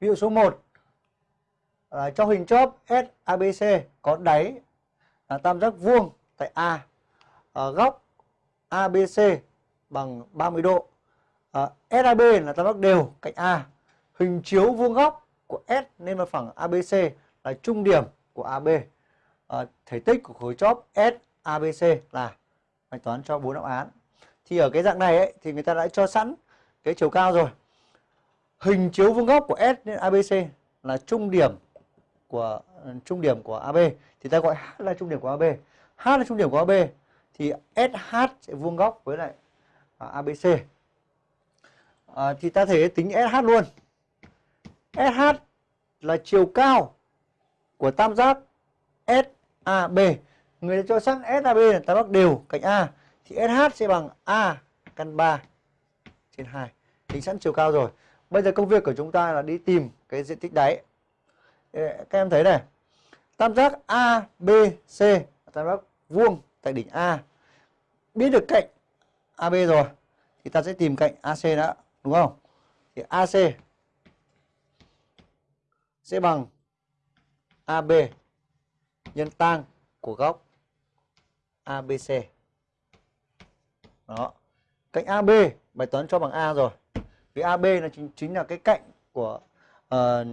Ví dụ số 1 à, ờ, cho hình chóp SABC có đáy là tam giác vuông tại A. À, góc ABC bằng 30 độ. Ờ, à, SAB là tam giác đều cạnh A. Hình chiếu vuông góc của S nên mặt phẳng ABC là trung điểm của AB. À, thể tích của khối chóp SABC là bài toán cho bốn đáp án. Thì ở cái dạng này ấy, thì người ta đã cho sẵn cái chiều cao rồi. Hình chiếu vuông góc của S đến ABC là trung điểm của trung điểm của AB thì ta gọi H là trung điểm của AB. H là trung điểm của AB thì SH sẽ vuông góc với lại à, ABC. À, thì ta thể tính SH luôn. SH là chiều cao của tam giác SAB. Người ta cho sẵn SAB là tam giác đều cạnh A thì SH sẽ bằng A căn 3 trên 2. Tính sẵn chiều cao rồi. Bây giờ công việc của chúng ta là đi tìm cái diện tích đáy. Các em thấy này. Tam giác ABC tam giác vuông tại đỉnh A. Biết được cạnh AB rồi thì ta sẽ tìm cạnh AC đã, đúng không? Thì AC sẽ bằng AB nhân tang của góc ABC. Đó. Cạnh AB bài toán cho bằng A rồi. Cái AB là chính, chính là cái cạnh của uh,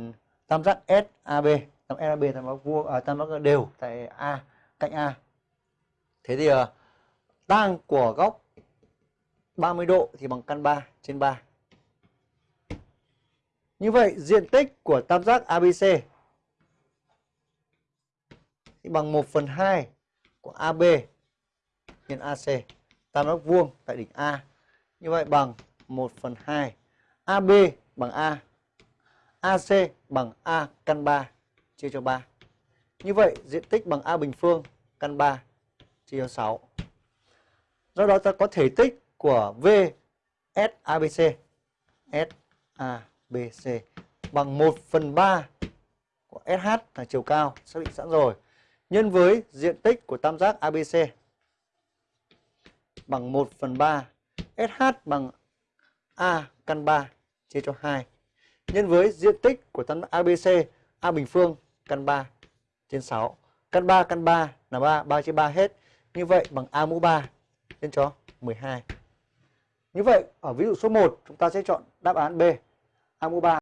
tam giác SAB, tam SAB tam giác vuông à, tam giác đều tại A, cạnh A. Thế thì uh, tang của góc 30 độ thì bằng căn 3 trên 3. Như vậy diện tích của tam giác ABC thì bằng 1 phần 2 của AB nhân AC. Tam giác vuông tại đỉnh A. Như vậy bằng 1 phần 2. AB bằng A. AC bằng A căn 3 chia cho 3. Như vậy, diện tích bằng A bình phương, căn 3 chia cho 6. Do đó ta có thể tích của V SABC SABC bằng 1 phần 3 của SH là chiều cao xác định sẵn rồi nhân với diện tích của tam giác ABC bằng 1 phần 3 SH bằng A căn 3 chia cho 2 nhân với diện tích của tam giác ABC A bình phương, căn 3 trên 6 căn 3 căn 3 là 3 3 chia 3 hết. Như vậy bằng A mũ 3 nhân cho 12 như vậy, ở ví dụ số 1 chúng ta sẽ chọn đáp án B. A mũ 3